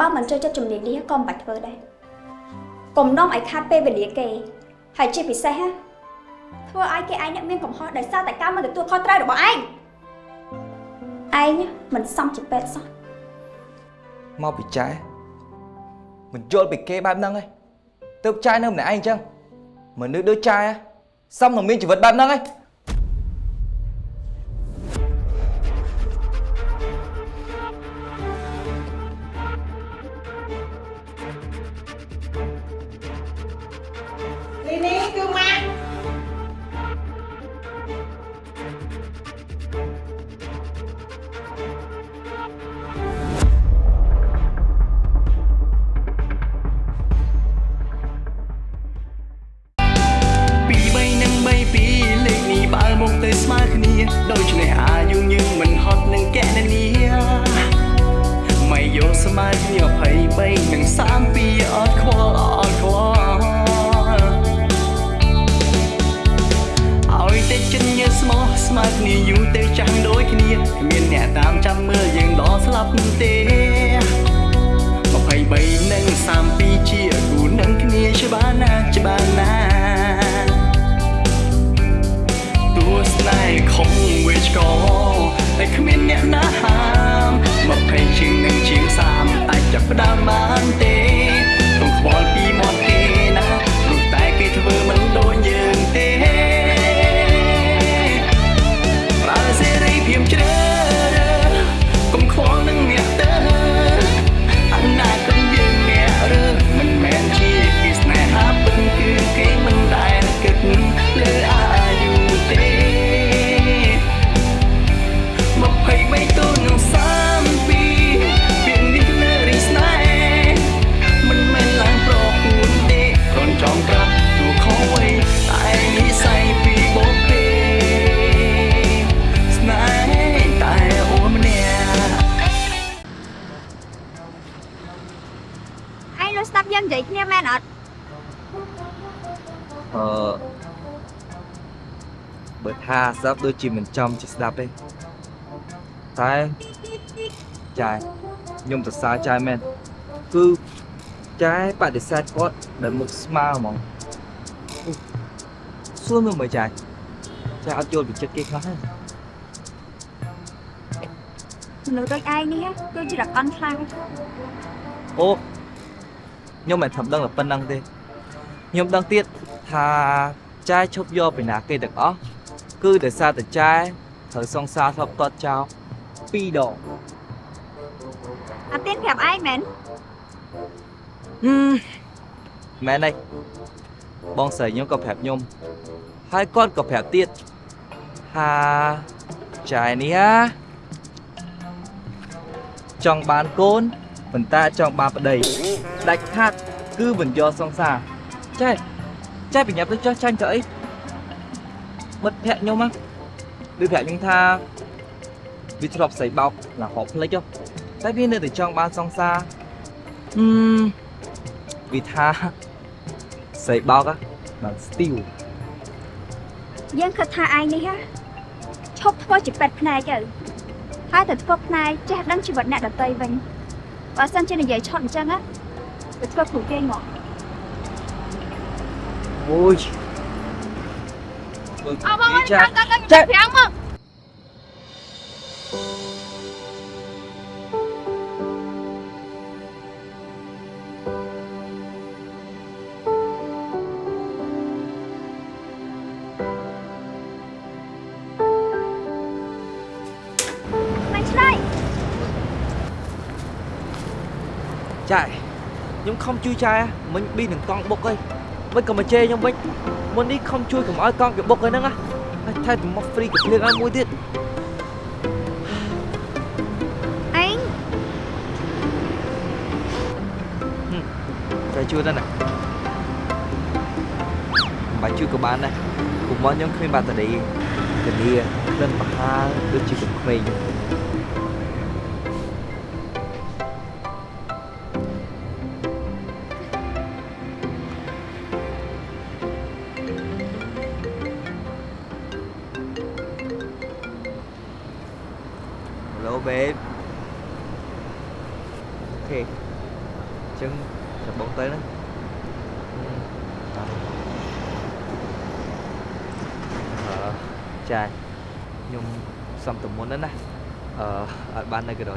បើមិនចូលចិត្តជំនាញនេះក៏មិនបាច់ធ្វើដែរកុំនាំឲ្យខាត់ពេលវេលាគេហើយជាពិសេសធ្វើឲ្យគេឯងមានកំហុសដោយសារតែការមិនទទួលខុសត្រូវរបស់ឯងឯងមិនសមជាពេទ្យសោះមកពីចែមិនយល់ពីគេបែបហ្នឹងឯងទៅចែនៅម្នាក់ឯងអញ្ចឹងមនុស្សដូចចែសមនឹងមានជីវិតបែបហ្នឹងឯង ដូច្នេះអា ស្ដាប់ ដូចជាមិនចំជាស្ដាប់ទេតែចាយខ្ញុំសរសើរចាយមែនគឺចាយបដិសេធគាត់ដែលមុខស្មើហ្មងសួរមើលមើលចាយចាយអត់យល់ពីចិត្តគេខ្លះទេមនុស្សដូចឯងនេះគឺជារកអន់ខ្លាំងអូខ្ញុំមិនធំដឹងតែប៉ុណ្្នឹងទេខ្ញុំដឹងទៀតថាចាយឈប់យកពីណាគេទាំងអស់ គឺដោយសារតែចែត្រូវសង្សារធ្លាប់ទាត់ចោល2ដងអត់ទៀតប្រាប់ឯងមែនហឹមមែនទេបងស្រីខ្ញុំក៏ប្រាប់ខ្ញុំហើយគាត់ក៏ប្រាប់ទៀតថាចែនេះចង់បានកូនប៉ុន្តែចង់បានប្តីដាច់ខាត់គឺមិនយកសង្សារចែចែបញ្ញាប់ទៅចោះចាញ់ទៅអី មិត្តភក្តិខ្ញុំណាឬប្រាប់ខ្ញុំថាវាធ្លាប់ស្រីបោកឡើងហប់ភ្លេចតែវានៅតែចង់បានសង្សារហឹមវាថាស្រីបោកបានស្ទីវយើងគិតថាឯងនេះហ៎ឈប់ធ្វើជាពេទ្យភ្នែកទៅហើយទៅធ្វើភ្នែកចេះដឹងជីវិតអ្នកដតីវិញបើសិនជានិយាយឆត់អញ្ចឹងណាទៅធ្វើគ្រូគេងមកអូយ អបងអើយចាចាប្រាំងមកចាខ្ញុំខំជួយចែមិញប៊ីនឹងកង់បុកអី មិនក៏មកជេរខ្ញុំវិញមុននេះខំជួយកុំឲ្យកង់គេបុកហ្នឹងណាហើយថែមមកហ្វ្រីកាភ្លៀងឲ្យមួយទៀតអេងតែជួយទៅណាបាច់ជួយក៏បានដែរកុំមកខ្ញុំគ្មានបាតេរីធានាក្លិនប្រហើដូចជាក្មេងចឹង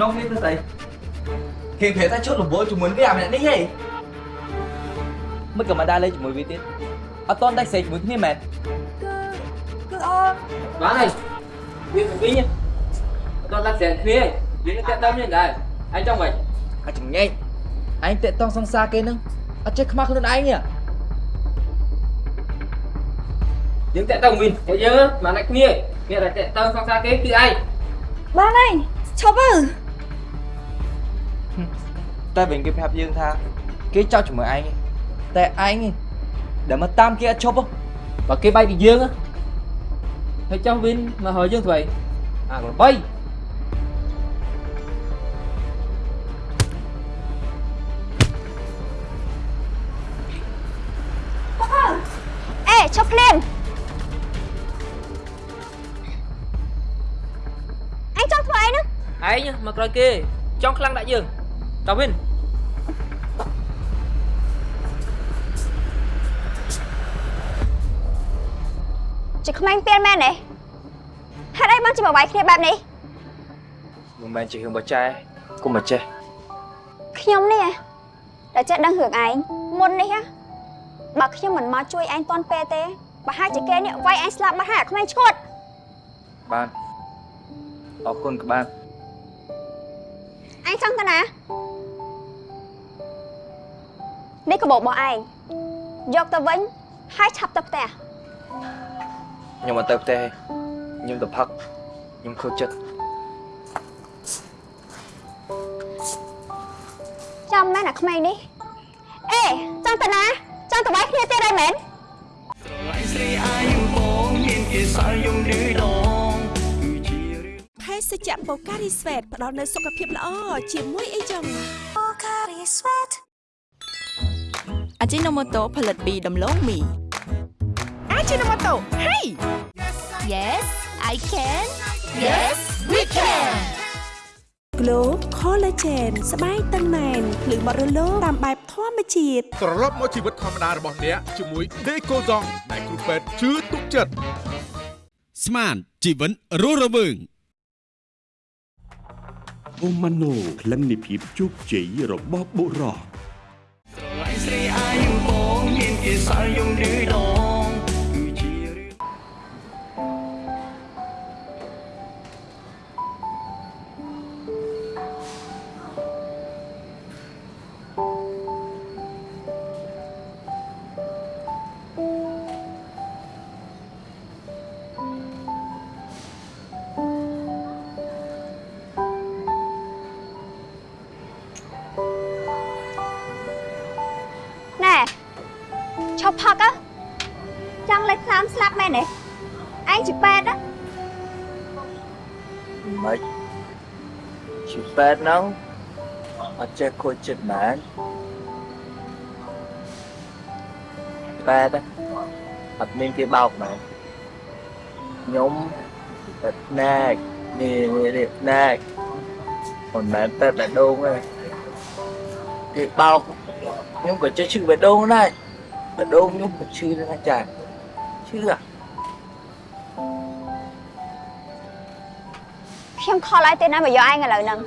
នងនេះទៅស្អីគេប្រែថាជុតរវល់ជាមួយវាអាម្នាក់នេះហីមិនក៏មកដើរលេងជាមួយវាទៀតអត់តន់ដាច់ស្រេកជាមួយគ្នាមែនគឺគឺអូនបានហើយវាទៅវិញអត់ដល់ស្រានគ្នាវានឹងតែដើមនេះដែរឯងចង់មិនអាចងែកឯងតាក់តងសង្សារគេនឹងអត់ចេះខ្មាស់ខ្លួនឯងទេយើងតែទៅវិញហើយយើងមកណាគ្នាគេតែតែទៅសង្សារគេគឺឯងបានហើយឈប់ទៅ តែវិញគេប្រាប់យើងថាគេចោទជាមួយឯងទេតែឯងនេះដែលមកតាមគេអត់ឈប់ហ៎បើគេបែកពីយើងហើយចង់វិញមកហើយយើងទៅអាក្របីអេឈប់ភ្លាមអញចង់ធ្វើអីហ្នឹងឯងមកក្រោយគេចង់ខ្លាំងដាក់យើង តើវិញជាក្មេងពៀនមែនទេហេតុអីបានជាមកវាយគ្នាបែបនេះមិនមែនជារឿងបច្ចេកុំមកចេះខ្ញុំនេះហ៎ដែលចេះដឹងរឿងឯងមុននេះហ៎បើខ្ញុំមិនមកជួយឯងតាន់ពេលទេប្រហែលជាគេនេះវាយឯងស្លាប់បាត់ហើយអាក្មេងឈួតបានអរគុណក្បាន អញចង់ទៅណានេះកាបូបរបស់ឯងយកទៅវិញហើយឆាប់ទៅផ្ទះខ្ញុំអត់ទៅផ្ទះទេខ្ញុំទៅផឹកខ្ញុំខូចចិត្តចាំមែនអាក្មេងនេះអេចង់ទៅណាចង់ទៅវាយគ្នាទៀតហើយមែនស្រីអាយបងមានគេសល់យំឌឺដងគឺជារឿង ភេសជ្ជៈបូការីស្វេតផ្ដល់នូវសុខភាពល្អជាមួយអីចឹងអាជីណូម៉ូតូផលិតពីដំឡូងមីអាជីណូម៉ូតូ Hey Yes I can Yes we can Glow Collagen ស្បែកតឹងណែនភ្លឺបត់រលោងតាមបែបធម្មជាតិត្រឡប់មកជីវិតធម្មតារបស់អ្នកជាមួយ Decoson ដែលគ្រូពេទ្យជឿទុកចិត្តស្មានជីវិតរស់រវើង អូម៉ាណូក្លិននៃភាពជោគជ័យរបស់បុរសស្រីអាយបងមានគេសល់យំឌឺដង ជាប៉ែតហ្នឹងអត់ចេះខូចចិត្តមែនប៉ែតអត់មានគេបោកមែនខ្ញុំប៉ែតណែកនេះនេះណែកមិនមែនប៉ែតបេះដូងទេគេបោកខ្ញុំក៏ចេះឈឺបេះដូងដែរបេះដូងខ្ញុំក៏ឈឺដែរណាចាឈឺអាខ្ញុំខលឲ្យទេណាមកយកឯងឥឡូវហ្នឹង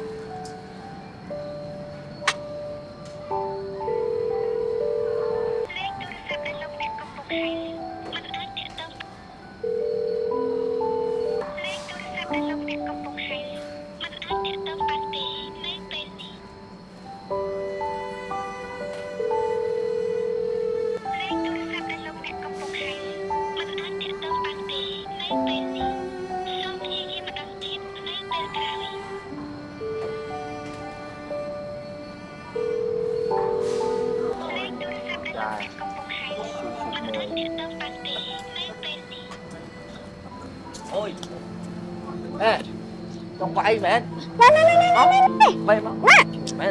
Trong quay mẹ ណែណែណែណែណែណែ Bay mà ណែ Mẹ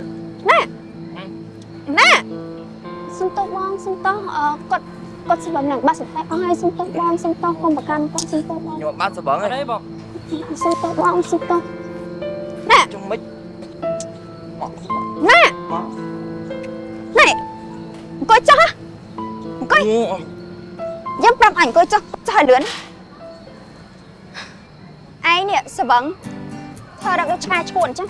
ណែណែសុំទោសបងសុំទោសអឺគាត់គាត់សម្រាប់នឹងបាត់សតិអស់ហើយសុំទោសបងសុំទោសកុំប្រកាន់គាត់សុំទោសបង Nhưng mà bán sờ bẩn ở đây bông សុំទោសបងសុំទោស Trong mic ណែណែអង្គុយចុះហ៎អង្គុយយើងប្រាប់អញអង្គុយចុះចុះឲ្យលឿនឯងនេះសវឹង ធ្វើរកដូចឆ្កែឈួនអញ្ចឹង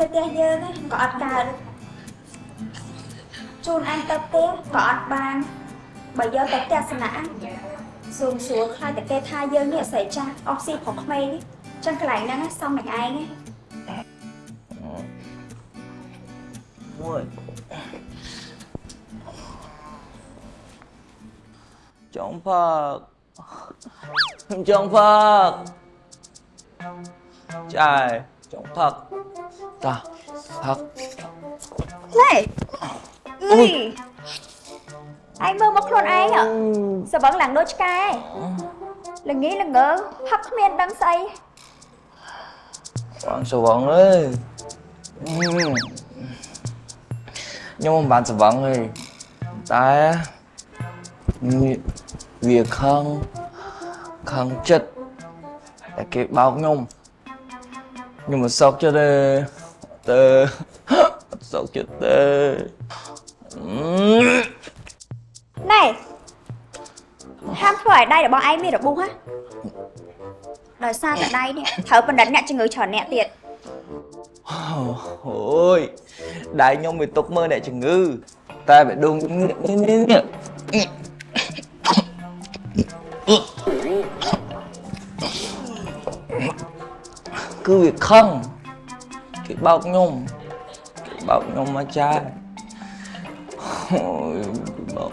ទៅផ្ទះយើងណាក៏អត់កើតជូនឯងទៅផ្ទះក៏អត់បានបើយកទៅផ្ទះសំណាក់សួងសួរខ្លាចតែគេថាយើងនេះស្រីចាស់អស់ស៊ីប្រុសក្មេងនេះចឹងកន្លែងហ្នឹងណាសំនឹងឯងណា Ôi Trong Phật Trong Phật Trời Trong Phật Ta Phật ណែអីឯងមើលមក ខ្លួនឯងហ៎សវឹងឡើងដូចឆ្កែល្ងីល្ងើផឹកគ្មានដឹងស្អី Bạn sờ vọng ơi Ừm. Nhưng mà bạn sờ vọng thì Ta Vì- Việc không Không chất Là cái bao nhung Nhưng mà sốc cho đây Tơ Sốc cho tơ Ừm. ណែហាមធ្វើឲ្យដៃរបស់ឯងមានរបួសហ៎ដោយសារតែដៃនេះត្រូវបណ្ឌិតអ្នកជំងឺច្រើនអ្នកទៀត Ôi Đại nhung bị tục mơ nè chừng ngư Ta phải đùng Cứ việc không Cái bọc nhung Cái bọc nhung mà trai Ôi cái bọc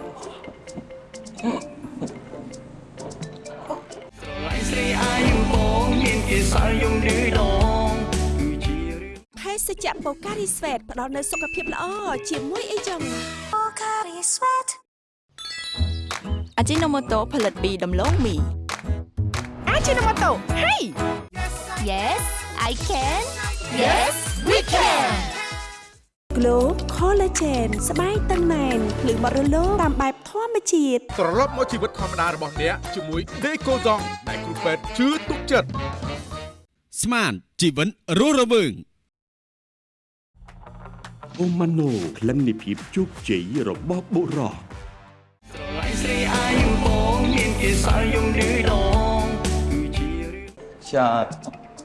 ឡៃស្រីអាយបងមានគេសល់យំឌឺដងគឺជារឿងភេសជ្ជៈបូការីស្វេតផ្ដល់នូវសុខភាពល្អជាមួយអីចឹងអាជីណូម៉ូតូផលិតពីដំឡូងមីអាជីណូម៉ូតូ Hey Yes I can Yes we can Glow Collagen ស្បែកតឹងណែនភ្លឺបត់រលោងតាមបែបធម្មជាតិត្រឡប់មកជីវិតធម្មតារបស់អ្នកជាមួយ Decoson ដែលគ្រូពេទ្យជឿទុកចិត្តស្មានជីវិតរស់រវើងអូម៉ាណូក្លិននៃភាពជោគជ័យរបស់បុរសឡៃស្រីអាយបងមានគេសល់យំឌឺដងគឺជារឿង Trời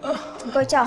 អង្គុយចុះ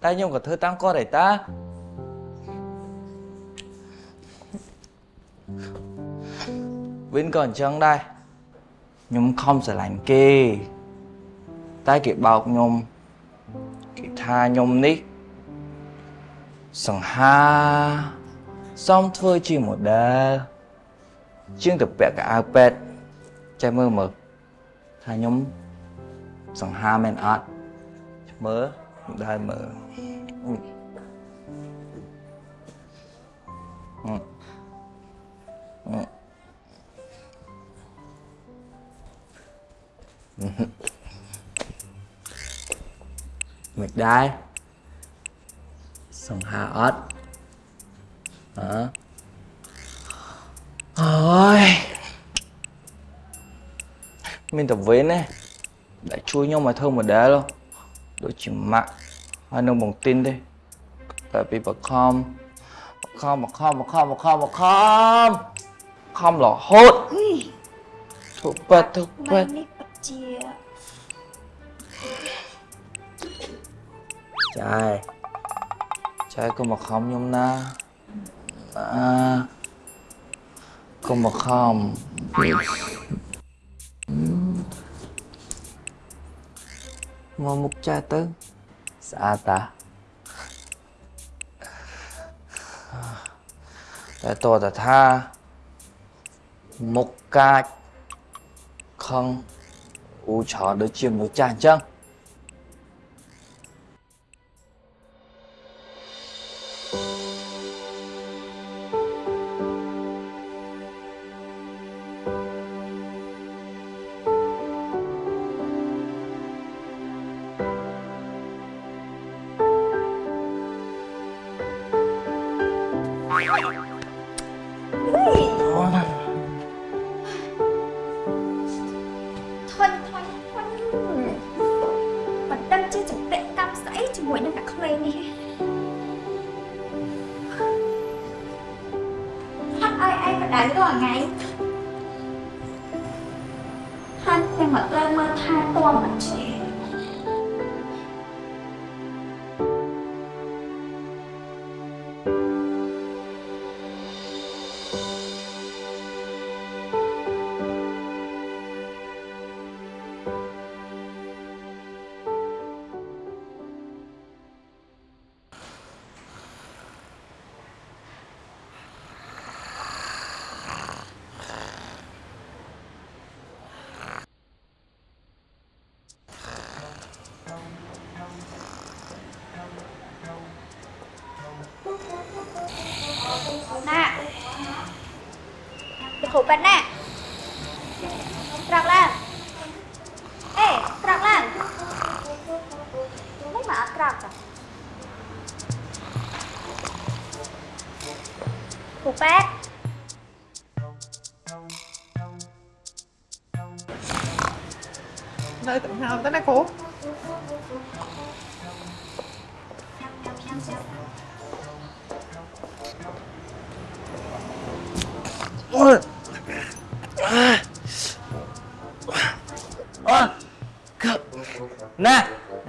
dậy khó Rồi Nhung á Thôi tao kê cục cái này hả ta Má Bằng tên Tên này nhung mình trăng hình phê đi Nhung Trăng phơ chừng một đề Ta nhung cả thơ tăng co để ta Vĩnh còn chân đây Nhung không sẽ lạnh kê Tai kịp bọc nhung Kịp tha nhung ní Sẵn ha Xong thôi chỉ một đơ Chương tập bẹ cả iPad Chạy mơ mực Tha nhung Sẵn ha men art Mơ Đây mơ Ừ. Ừ. Ừ. ដែរសង្ហាអត់ហ៎អូយមានតែវេនទេដែលជួយខ្ញុំឲ្យធ្វើ model ដូចជាម៉ាក់ ហើយនឹងបងទីនទេតែពីបខំបខំបខំបខំបខំបខំខំរហូតធ្វើប៉ែតធ្វើប៉ែតនេះពិតជាចាយចាយកុំមកខំខ្ញុំណាអាកុំមកខំមកមុខចាស់ទៅ ស្អាតតាតែតតថាមុខកាចខឹងអ៊ូច្រើនដូចជាមនុស្សចាស់អញ្ចឹង ដឹងជាចម្ពាក់កម្មស្អីជាមួយនឹងអ្នកក្មេងនេះហត់ឲ្យឯងបដៅរាល់ថ្ងៃហាន់តែមកលើមើលថាតួមិនជា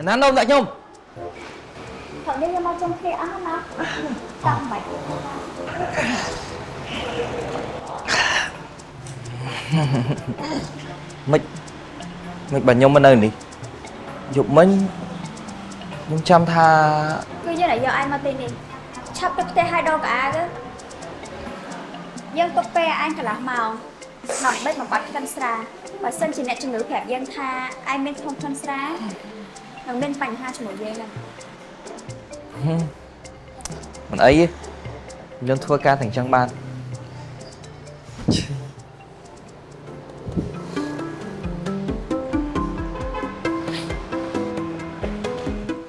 ណានោមដាក់ខ្ញុំថតនេះយកមកចុងគ្នាអស់ណាចាំបាច់មិនមិនបើខ្ញុំមកនៅនេះយប់មិញខ្ញុំចាំថាគឺយើងឲ្យយកឯងមកទីនេះឆាប់ទៅផ្ទះឲ្យដកកៅអៅទៅយើងទុកពេលឯងកន្លះម៉ោងដើម្បីបំបត្តិក្លិនស្រាបើសិនជាអ្នកជំងឺប្រាប់យើងថាឯងមានក្នុងក្លិនស្រា នឹងមានបញ្ហាជាមួយយើងហ្នឹងមិនអីទេខ្ញុំធ្វើការទាំងចឹងបាន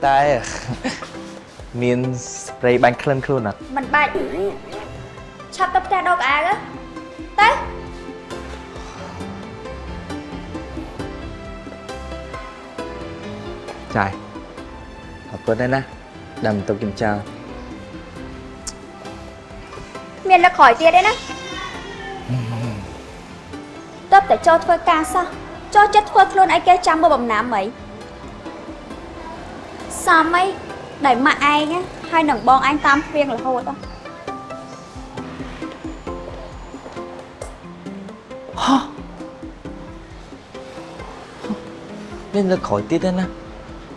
តែមានស្ព្រេបាញ់ក្លិនខ្លួនអត់មិនបាច់ឆាប់ទៅផ្ទះដកកៅអៅទៅ ចាយអរគុណដែរណាដែលមិនទុកខ្ញុំចោលមានលើកក្រោយទៀតទេណាតើបតែចូលធ្វើការសោះចូលចិត្តធ្វើខ្លួនឯគេចាំមើ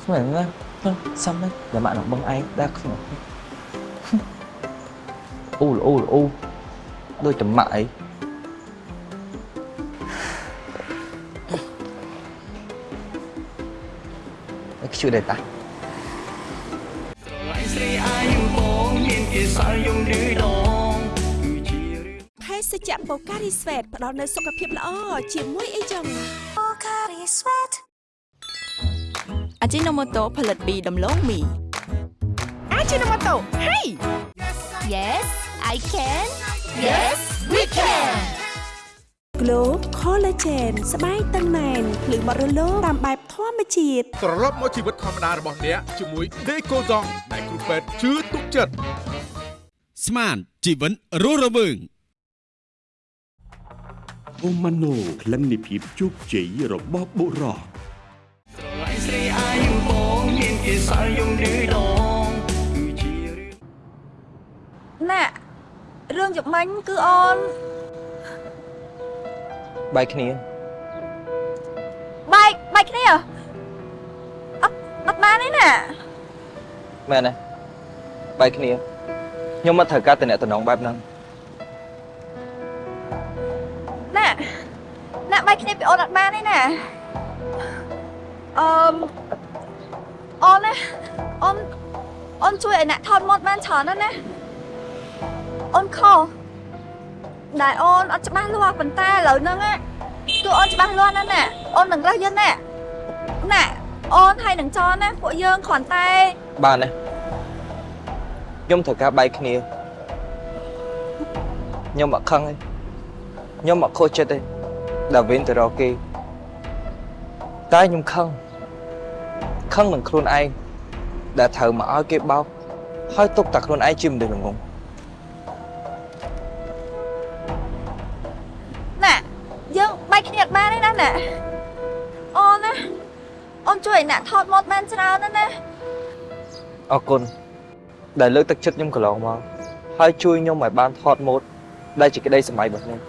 លបំណាំអីសមអីដែលម៉ាក់ឯងណាហើយនឹងបងឯងតាមផ្វៀងរហូតហ៎មានលើកក្រោយទៀតទេណាស្មែណាសំណាតែម៉ាក់នឹងបងឯងដែរខ្ញុំអូលអូលអូដូចតែម៉ាក់អីអខ្ជូដែរតាឡាយស្រីអាយបងមានគេសល់យំឌឺដងគឺជារឿងភេសជ្ជៈបូការីស្វេតផ្ដល់នូវសុខភាពល្អជាមួយអីចឹងអា ជីណូម៉ូតូផលិតពីដំឡូងមីអាជីណូម៉ូតូ Hey Yes I can Yes we can Glow Collagen ស្បែកតឹងណែនភ្លឺបត់រលោងតាមបែបធម្មជាតិត្រឡប់មកជីវិតធម្មតារបស់អ្នកជាមួយ Decoson ដែលគ្រូពេទ្យជឿទុកចិត្តស្មានជីវិតរស់រវើងអូម៉ាណូក្លិននៃភាពជោគជ័យរបស់បុរស គេសល់យំឌឺដងគឺជារឿងណារឿងជំមាញ់គឺអូនបែកគ្នាបែកបែកគ្នាអត់អត់បានទេណាមែនទេបែកគ្នាខ្ញុំមិនត្រូវការតំណែងបែបហ្នឹងណាណាបែកគ្នាពីអូនអត់បានទេណាអឺម អូនណាអូនអូនជួយឲ្យអ្នកថតម៉ូតបានច្រើនណាស់ណាអូនខុសដែលអូនអត់ច្បាស់លាស់ប៉ុន្តែឥឡូវហ្នឹងណាគឺអូនច្បាស់លាស់ណាស់ណាអូននឹងរើសយើងណាណាអូនហើយនឹងចនណាពួកយើងគ្រាន់តែបានទេខ្ញុំត្រូវការបែកគ្នាខ្ញុំអត់ខឹងទេខ្ញុំអត់ខុសចិត្តទេដែលវិញទៅរកគេតែខ្ញុំខឹង ខឹងនឹងខ្លួនឯងដែលត្រូវមកឲ្យគេបោកហើយទុកតែខ្លួនឯងជាមនុស្សល្ងងណាយើងបែកគ្នាអត់បានទេណាណាអូនណាអូនជួយឲ្យអ្នកថតម៉ូតបានច្រើនណាស់ណាអរគុណដែលលើកទឹកចិត្តខ្ញុំកន្លងមកហើយជួយខ្ញុំឲ្យបានថតម៉ូតដែលជាក្តីសម័យរបស់ខ្ញុំ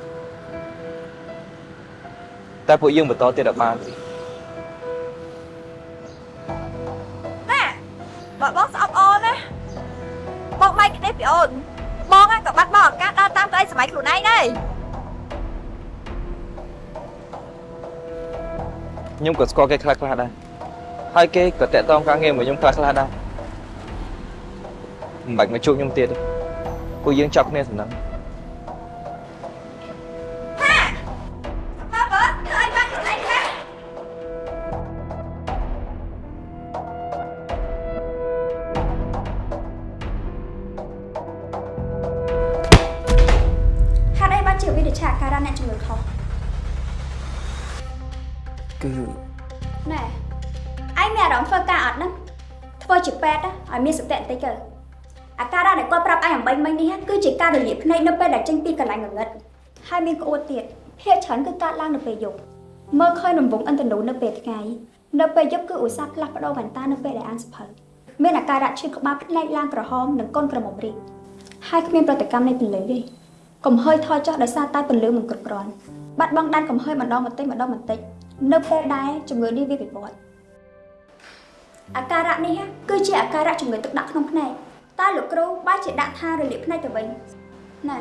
តែពួកយើងបន្តទៀតអត់បានទេ បើបងស្អប់អូនណាបងបែកគ្នាពីអូនបងហ្នឹងក៏បាត់បង់ឱកាសដើរតាមក្តីសម័យខ្លួនឯងដែរខ្ញុំក៏ស្គាល់គេខ្លះខ្លះដែរហើយគេក៏តាក់ទងការងារមកខ្ញុំខ្លះខ្លះដែរមិនបាច់មកជួបខ្ញុំទៀតទេពួកយើងចាប់គ្នាសំណឹង ការរលាកភ្នែកនៅពេលដែលចេញពីកន្លែងងងឹតហើយមានក្អួតទៀតភាគច្រើនគឺកើតឡើងនៅពេលយប់មើលឃើញរង្វង់អិនតនូនៅពេលថ្ងៃនៅពេលយប់គឺឧស្សាហ៍ផ្លាស់ប្ដូរវ៉ែនតានៅពេលដែលអានសភៅមានអាការៈឈឺក្បាលភ្នែកឡើងក្រហមនិងកូនក្រមុំរីកហើយគ្មានប្រតិកម្មនៃពន្លឺទេកំហើយថយចុះដោយសារតែពន្លឺមិនគ្រប់គ្រាន់បាត់បង់ដែនកំហើយម្ដងបន្តិចម្ដងបន្តិចនៅពេលដែលជំងឺនេះវាវិវត្តអាការៈនេះគឺជាអាការៈជំងឺទឹកដាក់ក្នុងភ្នែក តើលោកគ្រូបែរជាដាក់ថារលាកភ្នែកទៅវិញណែ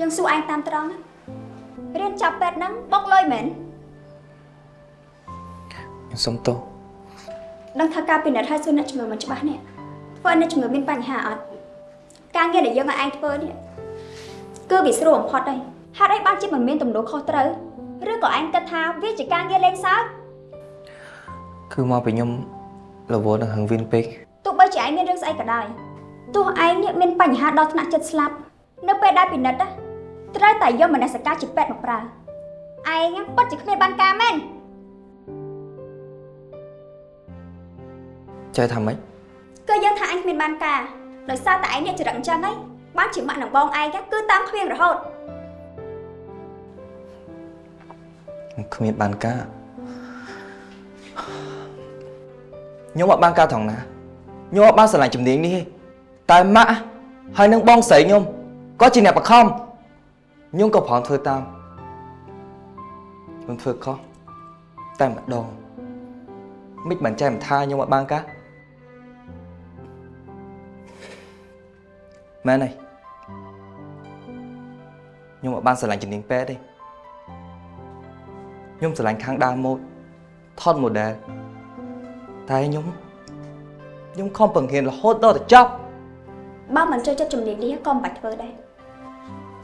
យើងសួរឯងតាមត្រង់ណារៀនចាប់ពេទ្យហ្នឹងបុកលុយមែនខ្ញុំសុំទោសដឹងថាការពិនិត្យឲ្យសួរអ្នកជំងឺមិនច្បាស់នេះធ្វើឲ្យអ្នកជំងឺមានបញ្ហាអត់ការងារដែលយើងឲ្យឯងធ្វើនេះគឺវាស្រួលបំផុតហើយហេតុអីបានជាមិនមានទំនួលខុសត្រូវឬក៏ឯងគិតថាវាជាការងារលេងសើចគឺមកពីខ្ញុំរវល់នឹងហឹងវិនពេកទោះបីជាឯងមានរឿងស្អីក៏ដោយ ទោះឯងនេះមានបញ្ហាដល់ថ្នាក់ចិត្តស្លាប់នៅពេលដែលពិនិត្យណាត្រូវតែយកមនសិការជាពេទ្យមកប្រើឯងពិតជាគ្មានបានការមែនចេះថាម៉េចគឺយើងថាឯងគ្មានបានការដោយសារតែឯងនេះចរិតអញ្ចឹងហីបានជាម៉ាក់នឹងបងឯងគឺតាមគ្មានរហូតខ្ញុំគ្មានបានការខ្ញុំអត់បានការថងណាខ្ញុំអត់បានស្រឡាញ់ជំនាញនេះទេ តែម៉ាក់ហើយនឹងបងស្រីខ្ញុំក៏ជាអ្នកបខំខ្ញុំក៏ប្រំធ្វើតាមខ្ញុំធ្វើខុសតែម្ដងមិនបានចែកមិនថាខ្ញុំអត់បានការមែនទេខ្ញុំអត់បានស្រឡាញ់ជំនាញពេទ្យទេខ្ញុំស្រឡាញ់ខាងដើមម៉ូដថត model តែខ្ញុំខ្ញុំខំបង្រៀនរហូតដល់ទៅចប់ បើមិនចូលចិត្តជំនាញនេះក៏មិនបាច់ធ្វើដែរ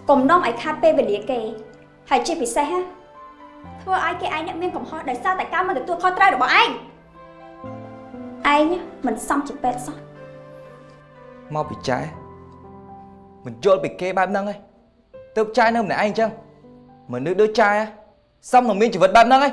កុំនាំឲ្យខាត់ពេលវេលាគេ ហើយជាពិសេសណាធ្វើឲ្យគេឯងអ្នកមានកំហុសដោយសារតែការមិនទទួលខុសត្រូវរបស់ឯងឯងមិនសមជាពេទ្យសោះមកពីចែមិនយល់ពីគេបែបហ្នឹងឯងទៅចែនៅម្នាក់ឯងអញ្ចឹងមនុស្សដូចចែសមនឹងមានជីវិតបែបហ្នឹងឯង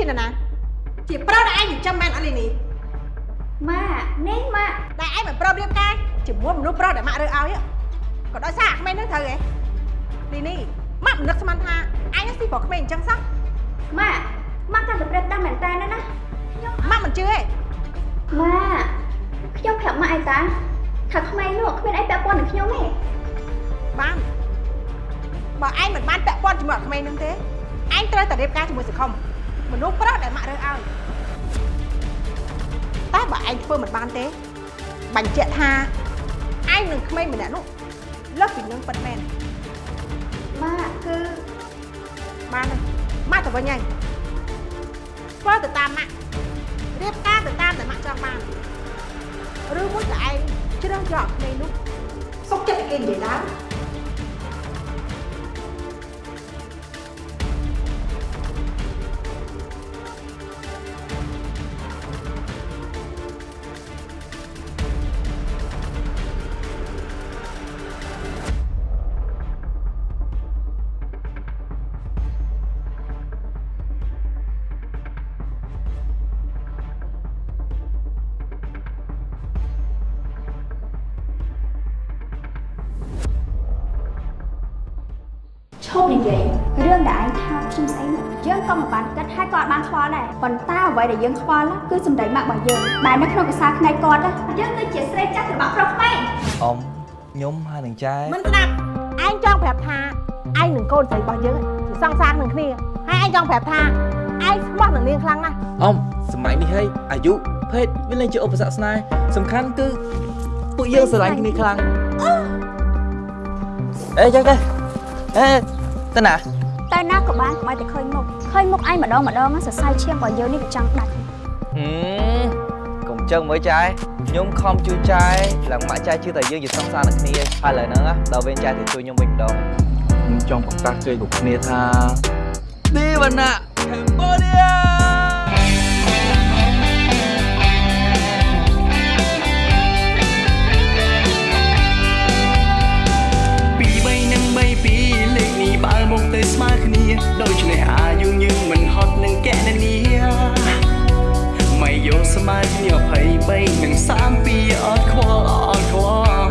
ជានរណា ជាប្រុសដែលឯងចិញ្ចឹមមែនអត់លីនេះម៉ាក់នេះម៉ាក់ដែលឯងមិនព្រមរៀបការជាមួយមនុស្សប្រុសដែលម៉ាក់រើសឲ្យក៏ដោយសារអាក្មេងនោះត្រូវហ៎លីនេះម៉ាក់មិននឹកស្មានថាឯងនឹងស៊ីប្រុសក្មេងអញ្ចឹងសោះម៉ាក់ម៉ាក់កាន់តែប្រិតដាស់មែនតើណាណាខ្ញុំម៉ាក់មិនជឿទេម៉ាក់ខ្ញុំប្រាប់ម៉ាក់ឯតាថាក្មេងនោះគ្មានអីពាក់ព័ន្ធនឹងខ្ញុំទេបានបើឯងមិនបានពាក់ព័ន្ធជាមួយអាក្មេងនោះទេឯងត្រូវតែរៀបការជាមួយសង្គម មនុស្សប្រុសដែលម៉ាក់រើសឲ្យតែបើឯងធ្វើមិនបានទេបញ្ជាក់ថាឯងនឹងក្មេងម្នាក់នោះលើសពីនឹងពិតមែនម៉ាក់គឺបានហើយម៉ាក់ទៅវិញហើយធ្វើទៅតាមម៉ាក់រៀបការទៅតាមដែលម៉ាក់ចង់បានឬមួយក៏ឯងជ្រើសយកក្មេងនោះសុកចិត្តឲ្យគេនិយាយឡើង ក៏មិនបានគិតហើយក៏អត់បានខ្វល់ដែរប៉ុន្តែអ្វីដែលយើងខ្វល់គឺសម្ដីម៉ាក់របស់យើងដែលនៅក្នុងកសាផ្នែកគាត់ណាយើងគឺជាស្រីចាស់របស់ប្រុសក្មេងអ៊ំខ្ញុំហើយនឹងចែមិនស្ដាប់ឯងចង់ប្រាប់ថាឯងនឹងកូនស្រីរបស់យើងជាសង្សារនឹងគ្នាហើយឯងចង់ប្រាប់ថាឯងស្មោះនឹងនាងខ្លាំងណាស់អ៊ំសម័យនេះហើយអាយុភេទវាលែងជាឧបសគ្គស្នេហ៍សំខាន់គឺពួកយើងស្រឡាញ់គ្នាខ្លាំងអេចឹងទេអេទៅណាតែណាក៏បានកុំឲ្យតែឃើញមុខ ឃើញមុខឯងម្ដងម្ដងសរសៃឈាមរបស់យើងនេះវាចង់ដាច់ហឹមកុំចឹងមើលចែខ្ញុំខំជួយចែឡើងម៉ាក់ចែជឿតែយើងជាសង្សារនឹងគ្នាហើយឥឡូវហ្នឹងណាដល់វេនចែទៅជួយខ្ញុំវិញម្ដងខ្ញុំចង់ប្រកាសជ័យគ្រប់គ្នាថាទេវ បើមកទៅស្មើគ្នាដូច្នេះអាយុយើងមិនហត់នឹងកណនីមិនយកស្មើគ្នា23និង32អត់ខ្វល់អត់ខ្វល់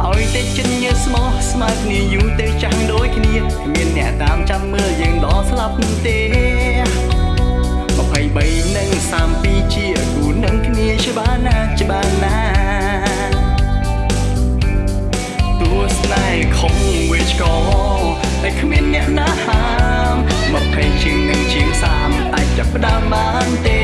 ឲ្យតែចិត្តញើស្មោះស្មើគ្នាយូរទៅចាំងដូចគ្នាគ្មានអ្នកតាមចាំមើលយើងដល់ស្លាប់ទេ23និង32ជាគូនឹងគ្នាច្បាស់ណា វិជ្កតែគ្មានអ្នកណាហាមមកភ័យជាងនឹងជាងសាមអាចចាប់ផ្ដើមបានទេកុំខ្វល់ពី